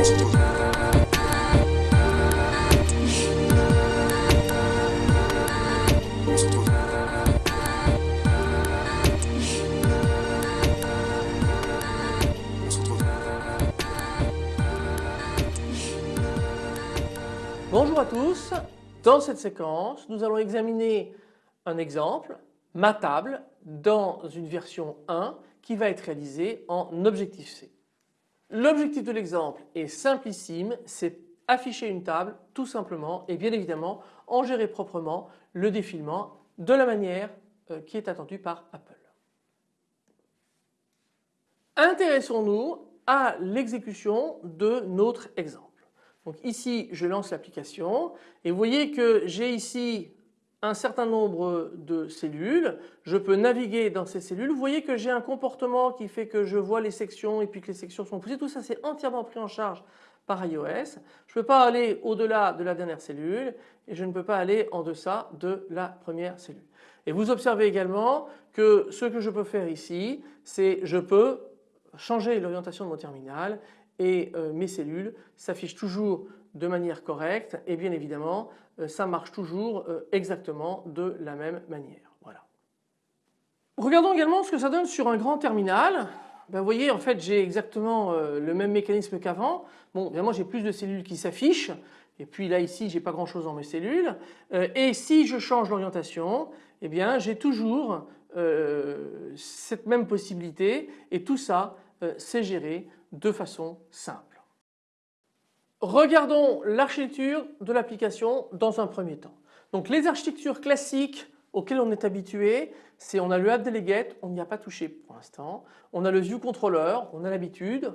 Bonjour à tous, dans cette séquence nous allons examiner un exemple, ma table, dans une version 1 qui va être réalisée en Objective-C. L'objectif de l'exemple est simplissime, c'est afficher une table tout simplement et bien évidemment en gérer proprement le défilement de la manière euh, qui est attendue par Apple. Intéressons-nous à l'exécution de notre exemple. Donc ici je lance l'application et vous voyez que j'ai ici un certain nombre de cellules, je peux naviguer dans ces cellules, vous voyez que j'ai un comportement qui fait que je vois les sections et puis que les sections sont poussées, tout ça c'est entièrement pris en charge par iOS. Je ne peux pas aller au-delà de la dernière cellule et je ne peux pas aller en deçà de la première cellule. Et vous observez également que ce que je peux faire ici, c'est je peux changer l'orientation de mon terminal et euh, mes cellules s'affichent toujours de manière correcte et bien évidemment euh, ça marche toujours euh, exactement de la même manière. Voilà. Regardons également ce que ça donne sur un grand terminal. Ben, vous voyez en fait j'ai exactement le même mécanisme qu'avant. Bon évidemment j'ai plus de cellules qui s'affichent et puis là ici j'ai pas grand chose dans mes cellules et si je change l'orientation eh bien j'ai toujours cette même possibilité et tout ça c'est géré de façon simple. Regardons l'architecture de l'application dans un premier temps. Donc les architectures classiques auxquelles on est habitué, c'est on a le app delegate, on n'y a pas touché pour l'instant. On a le view controller, on a l'habitude.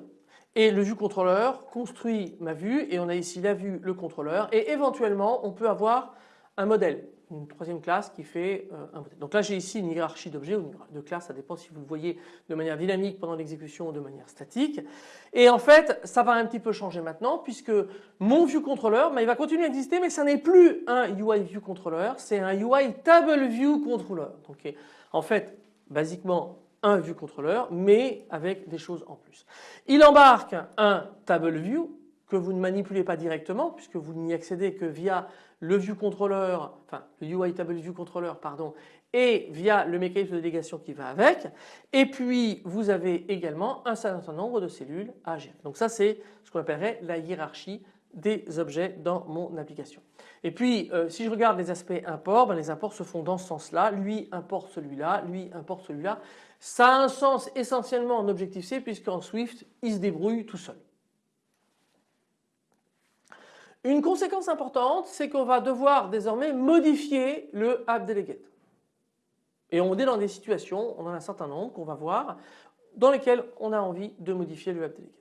Et le view controller construit ma vue et on a ici la vue, le contrôleur et éventuellement on peut avoir un modèle une troisième classe qui fait euh, un modèle. Donc là j'ai ici une hiérarchie d'objets ou de classes, ça dépend si vous le voyez de manière dynamique pendant l'exécution ou de manière statique. Et en fait ça va un petit peu changer maintenant puisque mon view controller, il va continuer à exister mais ça n'est plus un UI view controller, c'est un UI table view controller. Donc en fait basiquement un view controller mais avec des choses en plus. Il embarque un table view que vous ne manipulez pas directement puisque vous n'y accédez que via le view controller, enfin le UI table view controller pardon et via le mécanisme de délégation qui va avec et puis vous avez également un certain nombre de cellules à gérer. Donc ça c'est ce qu'on appellerait la hiérarchie des objets dans mon application. Et puis euh, si je regarde les aspects import, ben, les imports se font dans ce sens-là, lui importe celui-là, lui importe celui-là. Ça a un sens essentiellement en Objective-C puisqu'en Swift il se débrouille tout seul. Une conséquence importante, c'est qu'on va devoir désormais modifier le app delegate. Et on est dans des situations, on en a un certain nombre qu'on va voir, dans lesquelles on a envie de modifier le app delegate.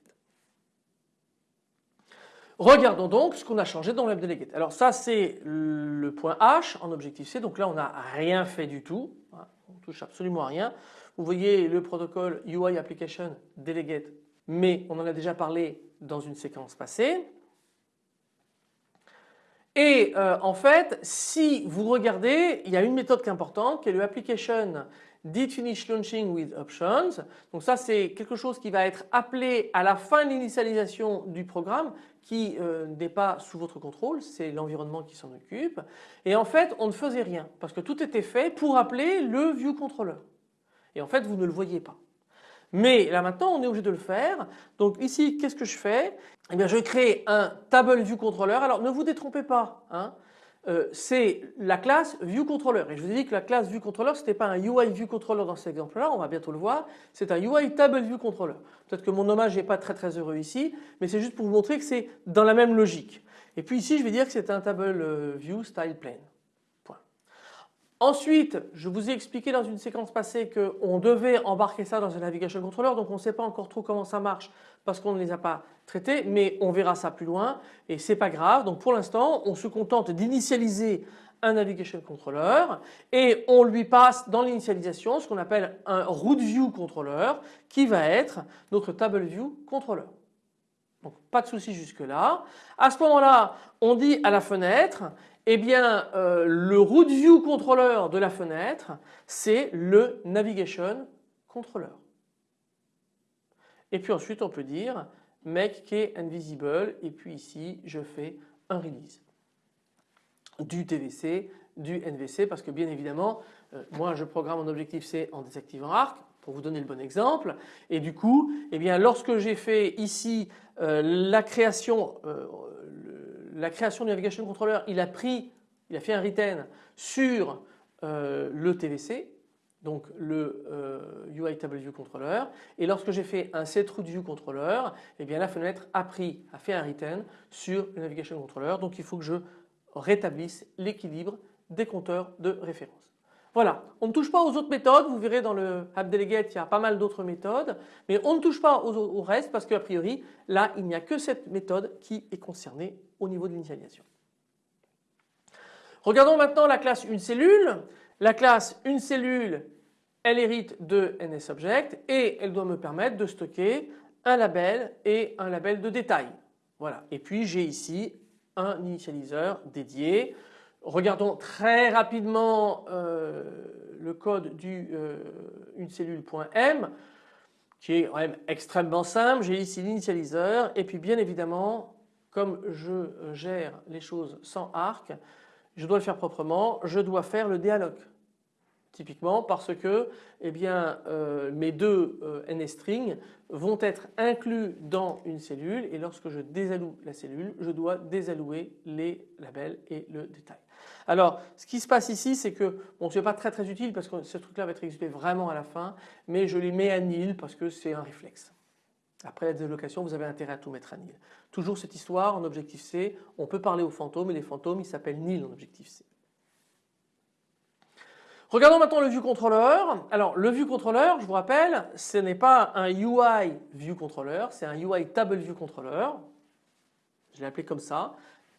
Regardons donc ce qu'on a changé dans le app delegate. Alors ça c'est le point H en Objective-C, donc là on n'a rien fait du tout, on touche absolument à rien. Vous voyez le protocole UI Application Delegate, mais on en a déjà parlé dans une séquence passée. Et euh, en fait, si vous regardez, il y a une méthode qui est importante qui est le application did finish launching with options. Donc ça c'est quelque chose qui va être appelé à la fin de l'initialisation du programme qui euh, n'est pas sous votre contrôle, c'est l'environnement qui s'en occupe. Et en fait on ne faisait rien parce que tout était fait pour appeler le view controller. Et en fait vous ne le voyez pas. Mais là maintenant on est obligé de le faire. Donc ici qu'est-ce que je fais? Eh bien je crée un table view controller. Alors ne vous détrompez pas. Hein. Euh, c'est la classe ViewController et je vous ai dit que la classe ViewController c'était pas un UI ViewController dans cet exemple là, on va bientôt le voir, c'est un UI Table ViewController. Peut-être que mon hommage n'est pas très très heureux ici, mais c'est juste pour vous montrer que c'est dans la même logique. Et puis ici je vais dire que c'est un Table euh, View Style Plane. Ensuite, je vous ai expliqué dans une séquence passée qu'on devait embarquer ça dans un navigation controller, donc on ne sait pas encore trop comment ça marche parce qu'on ne les a pas traités, mais on verra ça plus loin et c'est pas grave. Donc pour l'instant, on se contente d'initialiser un navigation controller et on lui passe dans l'initialisation ce qu'on appelle un root view controller qui va être notre table view controller. Donc pas de souci jusque là. À ce moment-là, on dit à la fenêtre eh bien, euh, le root view controller de la fenêtre, c'est le navigation controller. Et puis ensuite, on peut dire make key invisible et puis ici je fais un release du TVC, du NVC parce que bien évidemment euh, moi je programme mon objectif C en désactivant arc pour vous donner le bon exemple et du coup eh bien lorsque j'ai fait ici euh, la création la création du navigation controller il a pris il a fait un retain sur le TVC donc le UI Table View Controller et lorsque j'ai fait un View Controller eh bien la fenêtre a pris a fait un retain sur le Navigation Controller donc il faut que je rétablisse l'équilibre des compteurs de référence. Voilà, on ne touche pas aux autres méthodes, vous verrez dans le AppDelegate il y a pas mal d'autres méthodes, mais on ne touche pas au reste parce qu'a priori là il n'y a que cette méthode qui est concernée au niveau de l'initialisation. Regardons maintenant la classe une cellule. La classe une cellule elle hérite de NSObject et elle doit me permettre de stocker un label et un label de détail. Voilà. Et puis j'ai ici un initialiseur dédié. Regardons très rapidement euh, le code du euh, cellule.m qui est quand même extrêmement simple. J'ai ici l'initialiseur et puis bien évidemment comme je gère les choses sans arc, je dois le faire proprement, je dois faire le dialogue typiquement parce que eh bien, euh, mes deux euh, vont être inclus dans une cellule et lorsque je désalloue la cellule je dois désallouer les labels et le détail. Alors ce qui se passe ici c'est que bon ce n'est pas très très utile parce que ce truc là va être exécuté vraiment à la fin mais je les mets à nil parce que c'est un réflexe. Après la déslocation vous avez intérêt à tout mettre à nil. Toujours cette histoire en objectif C on peut parler aux fantômes et les fantômes ils s'appellent nil en objectif C. Regardons maintenant le view controller. Alors le view controller, je vous rappelle, ce n'est pas un UI view controller, c'est un UI table view controller. Je l'ai appelé comme ça,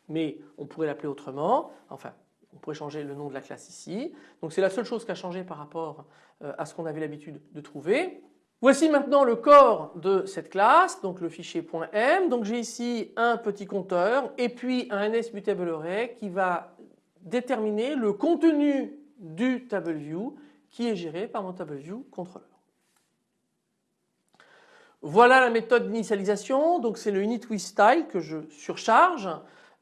mais on pourrait l'appeler autrement. Enfin, on pourrait changer le nom de la classe ici. Donc c'est la seule chose qui a changé par rapport euh, à ce qu'on avait l'habitude de trouver. Voici maintenant le corps de cette classe, donc le fichier .m. Donc j'ai ici un petit compteur et puis un NSMutableArray qui va déterminer le contenu du TableView qui est géré par mon TableView controller. Voilà la méthode d'initialisation, donc c'est le init with style que je surcharge.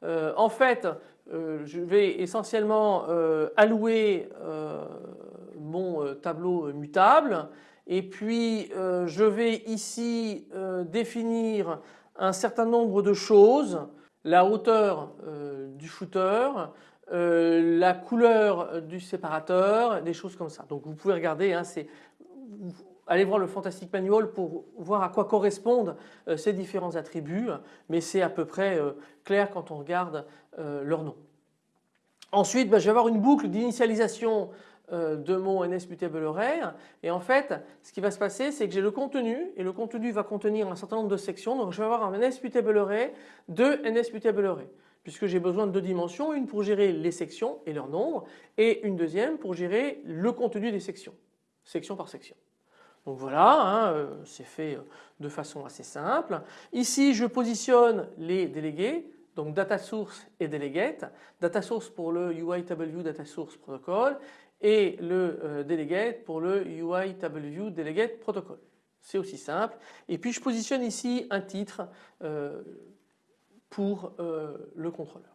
Euh, en fait, euh, je vais essentiellement euh, allouer mon tableau mutable et puis je vais ici définir un certain nombre de choses, la hauteur du footer, euh, la couleur du séparateur, des choses comme ça. Donc vous pouvez regarder, hein, allez voir le Fantastic Manual pour voir à quoi correspondent euh, ces différents attributs, mais c'est à peu près euh, clair quand on regarde leur nom. Ensuite, bah, je vais avoir une boucle d'initialisation de mon NSMutable Array et en fait ce qui va se passer c'est que j'ai le contenu et le contenu va contenir un certain nombre de sections donc je vais avoir un NSMutable Array de NSMutable Array puisque j'ai besoin de deux dimensions, une pour gérer les sections et leur nombre et une deuxième pour gérer le contenu des sections, section par section. Donc voilà, hein, euh, c'est fait euh, de façon assez simple. Ici je positionne les délégués, donc data source et delegate. Data source pour le UI Data Source Protocol et le euh, delegate pour le UI Delegate Protocol. C'est aussi simple. Et puis je positionne ici un titre pour euh, le contrôleur.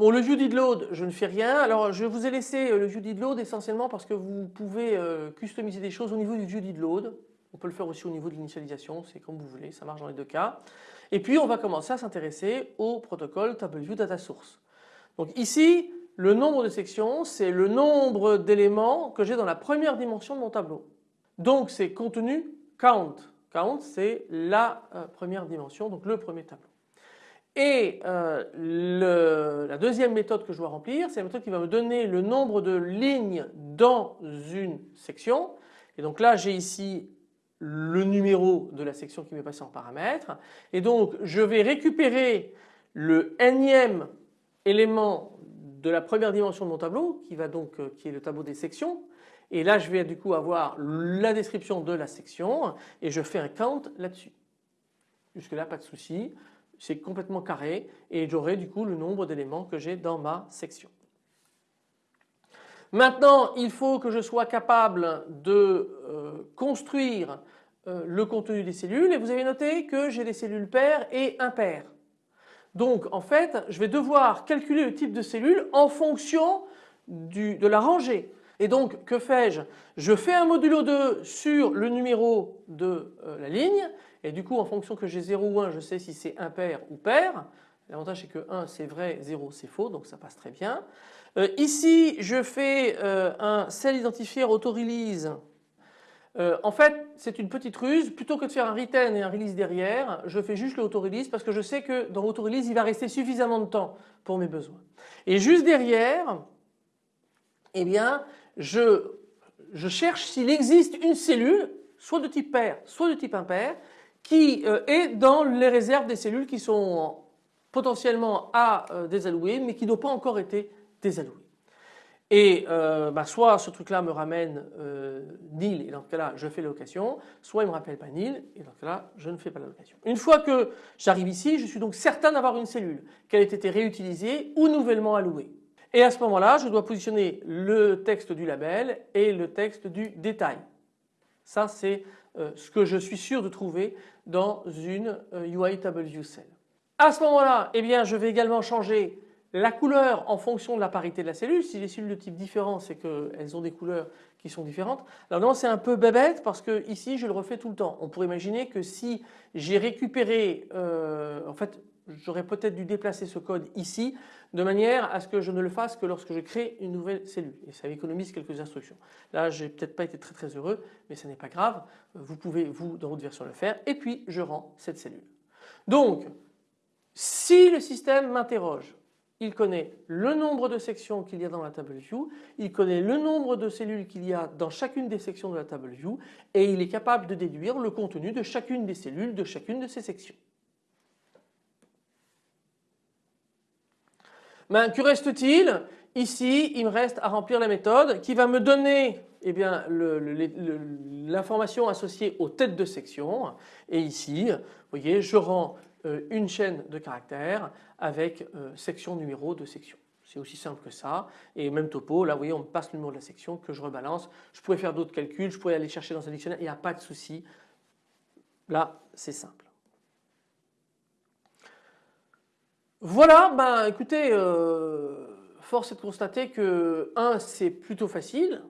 Bon, le view did load, je ne fais rien. Alors, je vous ai laissé euh, le view did load essentiellement parce que vous pouvez euh, customiser des choses au niveau du view did load. On peut le faire aussi au niveau de l'initialisation, c'est comme vous voulez, ça marche dans les deux cas. Et puis, on va commencer à s'intéresser au protocole TableView Data Source. Donc ici, le nombre de sections, c'est le nombre d'éléments que j'ai dans la première dimension de mon tableau. Donc, c'est contenu count. Count c'est la euh, première dimension, donc le premier tableau. Et euh, la deuxième méthode que je dois remplir, c'est la méthode qui va me donner le nombre de lignes dans une section. Et donc là j'ai ici le numéro de la section qui m'est passé en paramètre. Et donc je vais récupérer le énième élément de la première dimension de mon tableau qui va donc euh, qui est le tableau des sections et là je vais du coup avoir la description de la section et je fais un count là-dessus. Jusque là pas de souci, c'est complètement carré et j'aurai du coup le nombre d'éléments que j'ai dans ma section. Maintenant il faut que je sois capable de euh, construire euh, le contenu des cellules et vous avez noté que j'ai des cellules paires et impaires. Donc en fait je vais devoir calculer le type de cellule en fonction de la rangée. Et donc que fais-je? Je fais un modulo 2 sur le numéro de euh, la ligne et du coup en fonction que j'ai 0 ou 1 je sais si c'est impair ou pair. L'avantage c'est que 1 c'est vrai, 0 c'est faux donc ça passe très bien. Euh, ici je fais un cell identifier auto-release euh, en fait, c'est une petite ruse. Plutôt que de faire un retain et un release derrière, je fais juste le auto-release parce que je sais que dans l'auto-release, il va rester suffisamment de temps pour mes besoins. Et juste derrière, eh bien, je, cherche s'il existe une cellule, soit de type pair, soit de type impair, qui euh, est dans les réserves des cellules qui sont potentiellement à euh, désallouer, mais qui n'ont pas encore été désallouées. Et euh, bah, soit ce truc là me ramène nil et dans ce cas là je fais l'allocation, soit il me rappelle pas nil et dans ce cas là je ne fais pas l'allocation. Une fois que j'arrive ici je suis donc certain d'avoir une cellule, qu'elle ait été réutilisée ou nouvellement allouée. Et à ce moment là je dois positionner le texte du label et le texte du détail. Ça c'est euh, ce que je suis sûr de trouver dans une UIW cell. À ce moment là eh bien je vais également changer la couleur en fonction de la parité de la cellule, si les cellules de type différent c'est qu'elles ont des couleurs qui sont différentes. Alors non c'est un peu bébête parce que ici je le refais tout le temps. On pourrait imaginer que si j'ai récupéré, euh, en fait j'aurais peut-être dû déplacer ce code ici de manière à ce que je ne le fasse que lorsque je crée une nouvelle cellule et ça économise quelques instructions. Là j'ai peut-être pas été très très heureux mais ce n'est pas grave, vous pouvez vous dans votre version le faire et puis je rends cette cellule. Donc si le système m'interroge il connaît le nombre de sections qu'il y a dans la table view, il connaît le nombre de cellules qu'il y a dans chacune des sections de la table view et il est capable de déduire le contenu de chacune des cellules de chacune de ces sections. Ben, que reste-t-il Ici, il me reste à remplir la méthode qui va me donner eh l'information associée aux têtes de section. Et ici, vous voyez, je rends euh, une chaîne de caractères avec euh, section numéro de section. C'est aussi simple que ça. Et même topo, là vous voyez on me passe le numéro de la section que je rebalance. Je pourrais faire d'autres calculs, je pourrais aller chercher dans un dictionnaire, il n'y a pas de souci. Là c'est simple. Voilà, ben écoutez, euh, force est de constater que 1 c'est plutôt facile,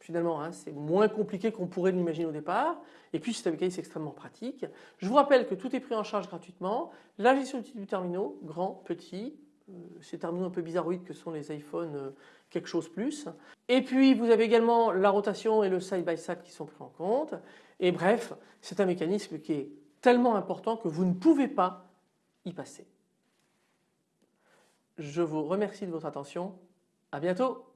finalement hein, c'est moins compliqué qu'on pourrait l'imaginer au départ et puis c'est c'est extrêmement pratique. Je vous rappelle que tout est pris en charge gratuitement, la gestion du du terminaux, grand, petit, euh, ces terminaux un peu bizarroïdes que sont les iPhones euh, quelque chose plus. Et puis vous avez également la rotation et le side by side qui sont pris en compte et bref c'est un mécanisme qui est tellement important que vous ne pouvez pas y passer. Je vous remercie de votre attention. À bientôt.